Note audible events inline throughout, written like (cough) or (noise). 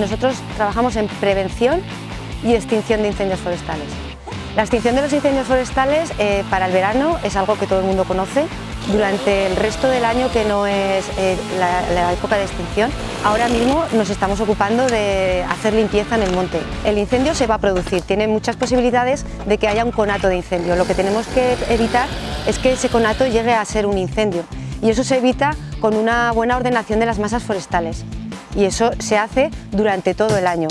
Nosotros trabajamos en prevención y extinción de incendios forestales. La extinción de los incendios forestales eh, para el verano es algo que todo el mundo conoce. Durante el resto del año que no es eh, la, época de extinción, ahora mismo nos estamos ocupando de hacer limpieza en el monte. El incendio se va a producir, tiene muchas posibilidades de que haya un conato de incendio. Lo que tenemos que evitar es que ese conato llegue a ser un incendio y eso se evita con una buena ordenación de las masas forestales y eso se hace durante todo el año.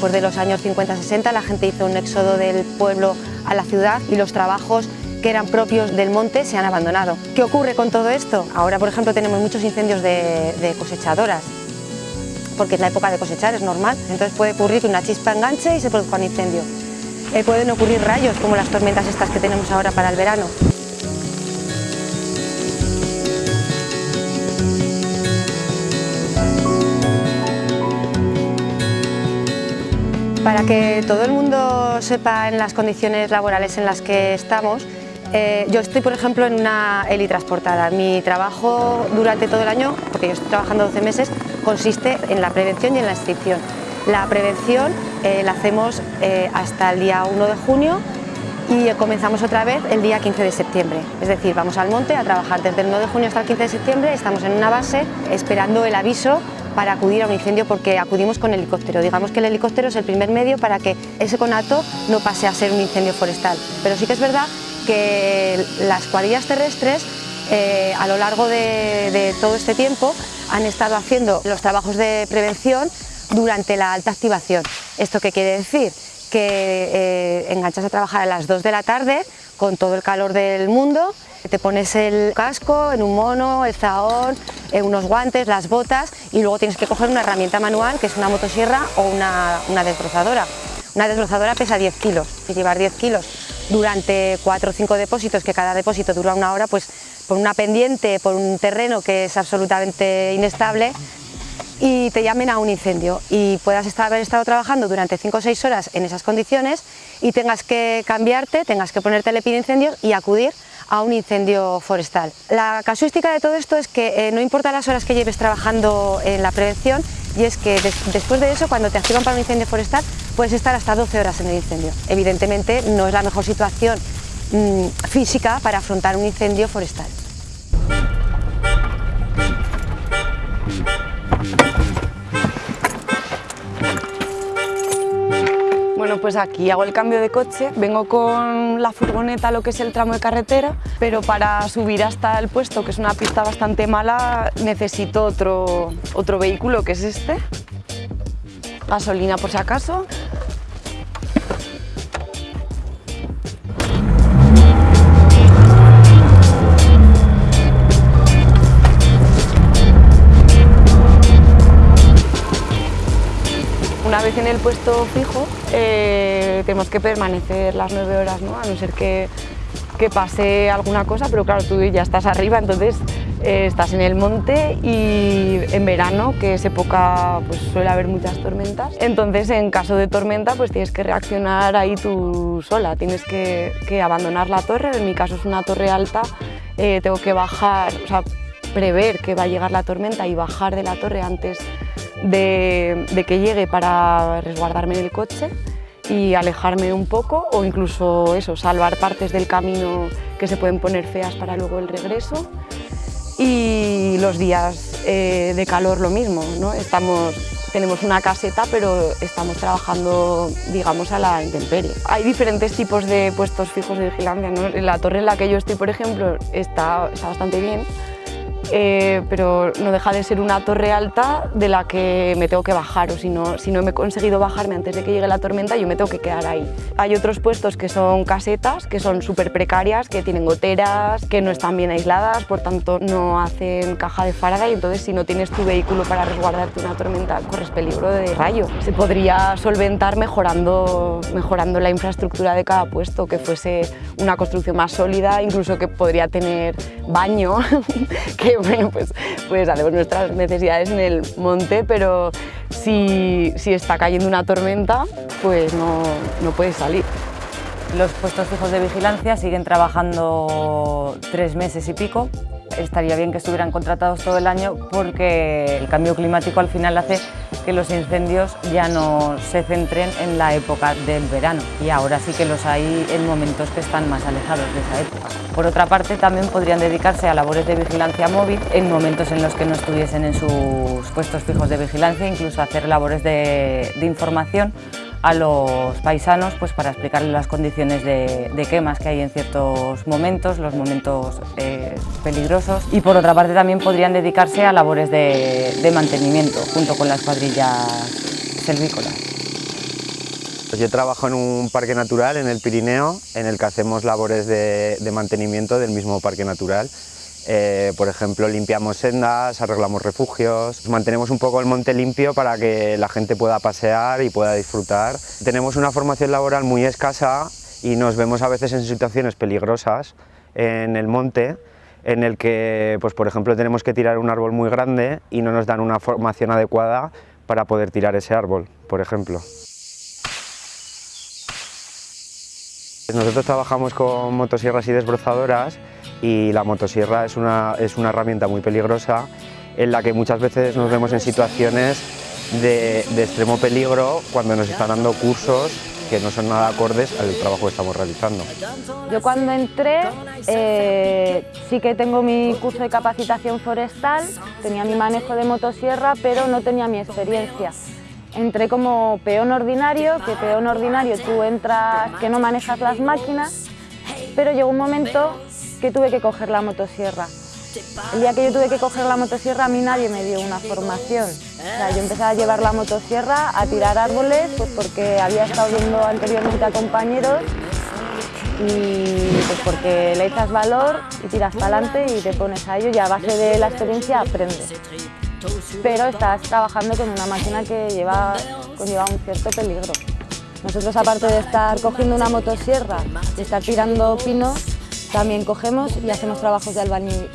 Después de los años 50-60 la gente hizo un éxodo del pueblo a la ciudad y los trabajos que eran propios del monte se han abandonado. ¿Qué ocurre con todo esto? Ahora, por ejemplo, tenemos muchos incendios de, cosechadoras, porque es la época de cosechar, es normal. Entonces puede ocurrir que una chispa enganche y se produzca un incendio. Eh, pueden ocurrir rayos, como las tormentas estas que tenemos ahora para el verano. Para que todo el mundo sepa en las condiciones laborales en las que estamos, eh, yo estoy, por ejemplo, en una helitransportada. Mi trabajo durante todo el año, porque yo estoy trabajando 12 meses, consiste en la prevención y en la extinción. La prevención eh, la hacemos eh, hasta el día 1 de junio y comenzamos otra vez el día 15 de septiembre. Es decir, vamos al monte a trabajar desde el 1 de junio hasta el 15 de septiembre, estamos en una base esperando el aviso para acudir a un incendio porque acudimos con helicóptero. Digamos que el helicóptero es el primer medio para que ese conato no pase a ser un incendio forestal. Pero sí que es verdad que las cuadrillas terrestres eh, a lo largo de, todo este tiempo han estado haciendo los trabajos de prevención durante la alta activación. ¿Esto qué quiere decir? Que eh, enganchas a trabajar a las 2 de la tarde con todo el calor del mundo te pones el casco en un mono, el zahón, eh, unos guantes, las botas y luego tienes que coger una herramienta manual que es una motosierra o una, una desbrozadora. Una desbrozadora pesa 10 kilos llevar 10 kilos durante 4 o 5 depósitos, que cada depósito dura una hora, pues por una pendiente, por un terreno que es absolutamente inestable, y te llamen a un incendio y puedas estar, haber estado trabajando durante 5 o 6 horas en esas condiciones y tengas que cambiarte, tengas que ponerte el incendios y acudir a un incendio forestal. La casuística de todo esto es que eh, no importa las horas que lleves trabajando en la prevención y es que después de eso, cuando te activan para un incendio forestal, puedes estar hasta 12 horas en el incendio. Evidentemente no es la mejor situación mm, física para afrontar un incendio forestal. Pues aquí hago el cambio de coche, vengo con la furgoneta lo que es el tramo de carretera, pero para subir hasta el puesto, que es una pista bastante mala, necesito otro, otro vehículo, que es este. Gasolina por si acaso. Una vez en el puesto fijo, eh, tenemos que permanecer las nueve horas, ¿no? a no ser que, pase alguna cosa, pero claro, tú ya estás arriba, entonces eh, estás en el monte y en verano, que es época, pues suele haber muchas tormentas, entonces en caso de tormenta pues tienes que reaccionar ahí tú sola, tienes que, abandonar la torre, en mi caso es una torre alta, eh, tengo que bajar, o sea, prever que va a llegar la tormenta y bajar de la torre antes de, que llegue para resguardarme en el coche y alejarme un poco o incluso eso, salvar partes del camino que se pueden poner feas para luego el regreso. Y los días eh, de calor lo mismo, ¿no? Estamos, tenemos una caseta pero estamos trabajando digamos a la intemperie. Hay diferentes tipos de puestos fijos de vigilancia. ¿no? La torre en la que yo estoy, por ejemplo, está, está bastante bien eh, pero no deja de ser una torre alta de la que me tengo que bajar o si no, si no me he conseguido bajarme antes de que llegue la tormenta yo me tengo que quedar ahí. Hay otros puestos que son casetas, que son súper precarias, que tienen goteras, que no están bien aisladas, por tanto no hacen caja de Faraday, entonces si no tienes tu vehículo para resguardarte una tormenta corres peligro de rayo. Se podría solventar mejorando, mejorando la infraestructura de cada puesto, que fuese una construcción más sólida, incluso que podría tener baño, (laughs) que (laughs) bueno, pues, pues hacemos nuestras necesidades en el monte, pero si, si está cayendo una tormenta, pues no, no puedes salir. Los puestos fijos de vigilancia siguen trabajando tres meses y pico. Estaría bien que estuvieran contratados todo el año porque el cambio climático al final hace que los incendios ya no se centren en la época del verano y ahora sí que los hay en momentos que están más alejados de esa época. Por otra parte, también podrían dedicarse a labores de vigilancia móvil en momentos en los que no estuviesen en sus puestos fijos de vigilancia, incluso hacer labores de, información a los paisanos pues, para explicarles las condiciones de, de, quemas que hay en ciertos momentos, los momentos eh, peligrosos y por otra parte también podrían dedicarse a labores de, mantenimiento junto con las cuadrillas selvícolas. Yo trabajo en un parque natural en el Pirineo en el que hacemos labores de mantenimiento del mismo parque natural eh, por ejemplo, limpiamos sendas, arreglamos refugios, mantenemos un poco el monte limpio para que la gente pueda pasear y pueda disfrutar. Tenemos una formación laboral muy escasa y nos vemos a veces en situaciones peligrosas en el monte en el que, pues, por ejemplo, tenemos que tirar un árbol muy grande y no nos dan una formación adecuada para poder tirar ese árbol, por ejemplo. Nosotros trabajamos con motosierras y desbrozadoras y la motosierra es una, es una herramienta muy peligrosa en la que muchas veces nos vemos en situaciones de, de, extremo peligro cuando nos están dando cursos que no son nada acordes al trabajo que estamos realizando. Yo cuando entré eh, sí que tengo mi curso de capacitación forestal, tenía mi manejo de motosierra, pero no tenía mi experiencia. Entré como peón ordinario, que peón ordinario tú entras que no manejas las máquinas, pero llegó un momento que tuve que coger la motosierra. El día que yo tuve que coger la motosierra a mí nadie me dio una formación. O sea, yo empecé a llevar la motosierra, a tirar árboles, pues porque había estado viendo anteriormente a compañeros y pues porque le echas valor y tiras para adelante y te pones a ello y a base de la experiencia aprendes. Pero estás trabajando con una máquina que lleva, conlleva un cierto peligro. Nosotros aparte de estar cogiendo una motosierra y estar tirando pinos, también cogemos y hacemos trabajos de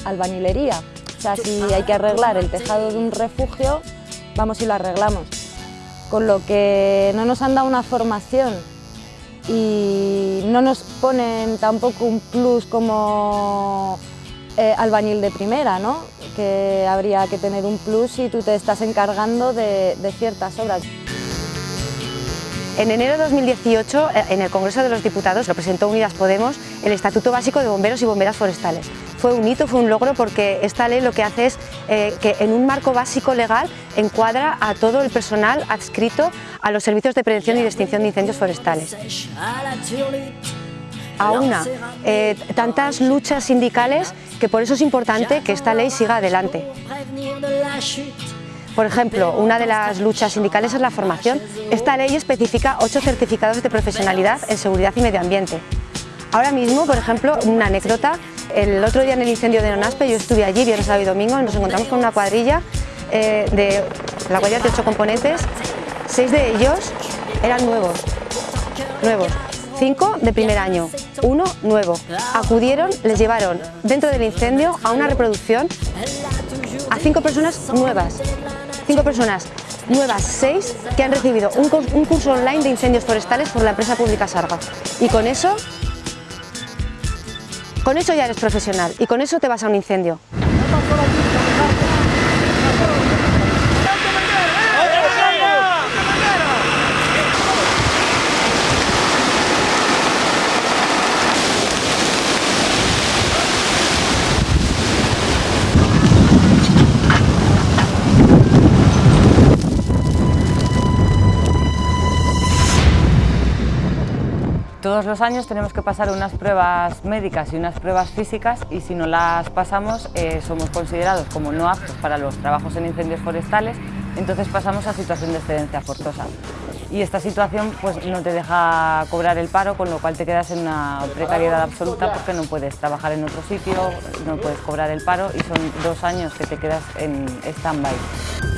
albañilería. O sea, si hay que arreglar el tejado de un refugio, vamos y lo arreglamos. Con lo que no nos han dado una formación y no nos ponen tampoco un plus como eh, albañil de primera, ¿no? que habría que tener un plus si tú te estás encargando de, ciertas obras. En enero de 2018, eh, en el Congreso de los Diputados, lo presentó Unidas Podemos el Estatuto Básico de Bomberos y Bomberas Forestales. Fue un hito, fue un logro porque esta ley lo que hace es eh, que en un marco básico legal encuadra a todo el personal adscrito a los servicios de prevención y de extinción de incendios forestales. Aúna eh, tantas luchas sindicales que por eso es importante que esta ley siga adelante. Por ejemplo, una de las luchas sindicales es la formación. Esta ley especifica ocho certificados de profesionalidad en seguridad y medio ambiente. Ahora mismo, por ejemplo, una anécdota, el otro día en el incendio de Nonaspe yo estuve allí, viernes, sábado y domingo, y nos encontramos con una cuadrilla eh, de la cuadrilla de ocho componentes, seis de ellos eran nuevos, nuevos, cinco de primer año, uno nuevo. Acudieron, les llevaron dentro del incendio a una reproducción a cinco personas nuevas, cinco personas nuevas, seis, que han recibido un, curso online de incendios forestales por la empresa pública Sarga. Y con eso, con eso ya eres profesional y con eso te vas a un incendio. Años tenemos que pasar unas pruebas médicas y unas pruebas físicas y si no las pasamos eh, somos considerados como no aptos para los trabajos en incendios forestales, entonces pasamos a situación de excedencia forzosa. Y esta situación pues, no te deja cobrar el paro, con lo cual te quedas en una precariedad absoluta porque no puedes trabajar en otro sitio, no puedes cobrar el paro y son dos años que te quedas en stand-by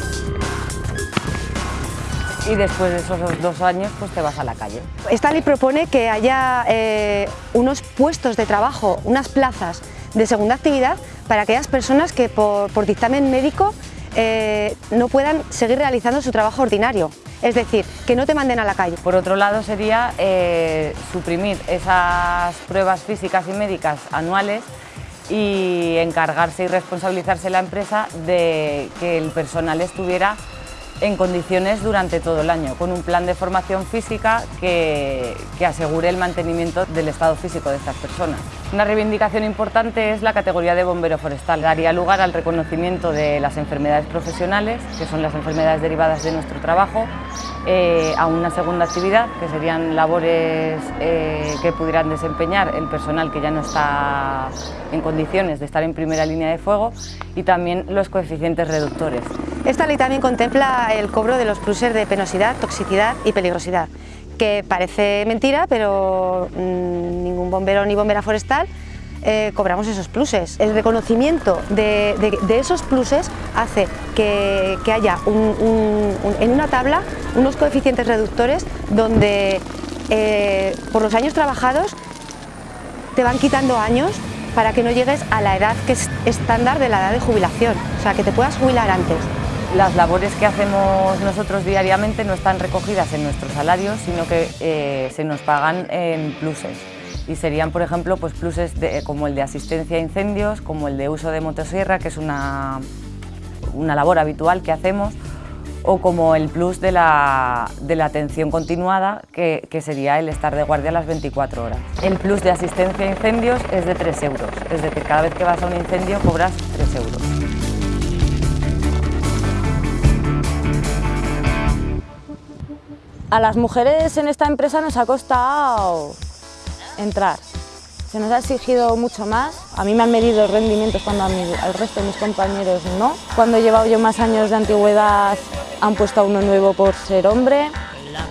y después de esos dos años pues te vas a la calle. Esta ley propone que haya eh, unos puestos de trabajo, unas plazas de segunda actividad para aquellas personas que por, dictamen médico eh, no puedan seguir realizando su trabajo ordinario. Es decir, que no te manden a la calle. Por otro lado sería eh, suprimir esas pruebas físicas y médicas anuales y encargarse y responsabilizarse la empresa de que el personal estuviera en condiciones durante todo el año, con un plan de formación física que, asegure el mantenimiento del estado físico de estas personas. Una reivindicación importante es la categoría de bombero forestal. Daría lugar al reconocimiento de las enfermedades profesionales, que son las enfermedades derivadas de nuestro trabajo, eh, a una segunda actividad, que serían labores eh, que pudieran desempeñar el personal que ya no está en condiciones de estar en primera línea de fuego, y también los coeficientes reductores. Esta ley también contempla el cobro de los pluses de penosidad, toxicidad y peligrosidad, que parece mentira, pero mm, ningún bombero ni bombera forestal eh, cobramos esos pluses. El reconocimiento de, esos pluses hace que, haya en una tabla unos coeficientes reductores donde eh, por los años trabajados te van quitando años para que no llegues a la edad que es estándar de la edad de jubilación, o sea, que te puedas jubilar antes. Las labores que hacemos nosotros diariamente no están recogidas en nuestros salarios, sino que eh, se nos pagan en pluses. Y serían, por ejemplo, pues pluses como el de asistencia a incendios, como el de uso de motosierra, que es una, una labor habitual que hacemos, o como el plus de la, de la atención continuada, que, que, sería el estar de guardia las 24 horas. El plus de asistencia a incendios es de 3 euros, es decir, cada vez que vas a un incendio cobras 3 euros. A las mujeres en esta empresa nos ha costado entrar. Se nos ha exigido mucho más. A mí me han medido rendimientos cuando al resto de mis compañeros no. Cuando he llevado yo más años de antigüedad han puesto a uno nuevo por ser hombre.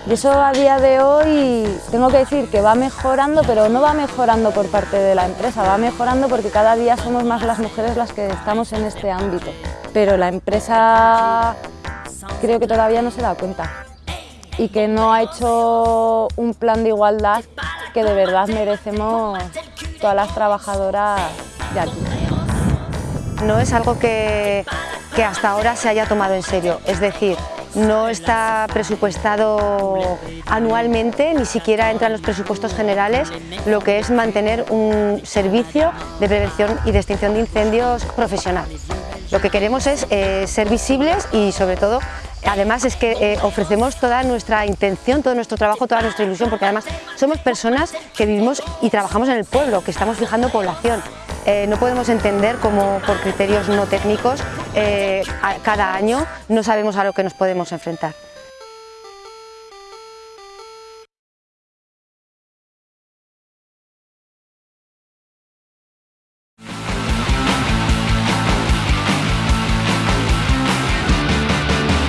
Y eso a día de hoy tengo que decir que va mejorando, pero no va mejorando por parte de la empresa, va mejorando porque cada día somos más las mujeres las que estamos en este ámbito. Pero la empresa creo que todavía no se da cuenta y que no ha hecho un plan de igualdad que de verdad merecemos todas las trabajadoras de aquí. No es algo que, que hasta ahora se haya tomado en serio, es decir, no está presupuestado anualmente, ni siquiera entra en los presupuestos generales, lo que es mantener un servicio de prevención y de extinción de incendios profesional. Lo que queremos es eh, ser visibles y sobre todo Además es que eh, ofrecemos toda nuestra intención, todo nuestro trabajo, toda nuestra ilusión, porque además somos personas que vivimos y trabajamos en el pueblo, que estamos fijando población. Eh, no podemos entender cómo por criterios no técnicos cada año no sabemos a lo que nos podemos enfrentar.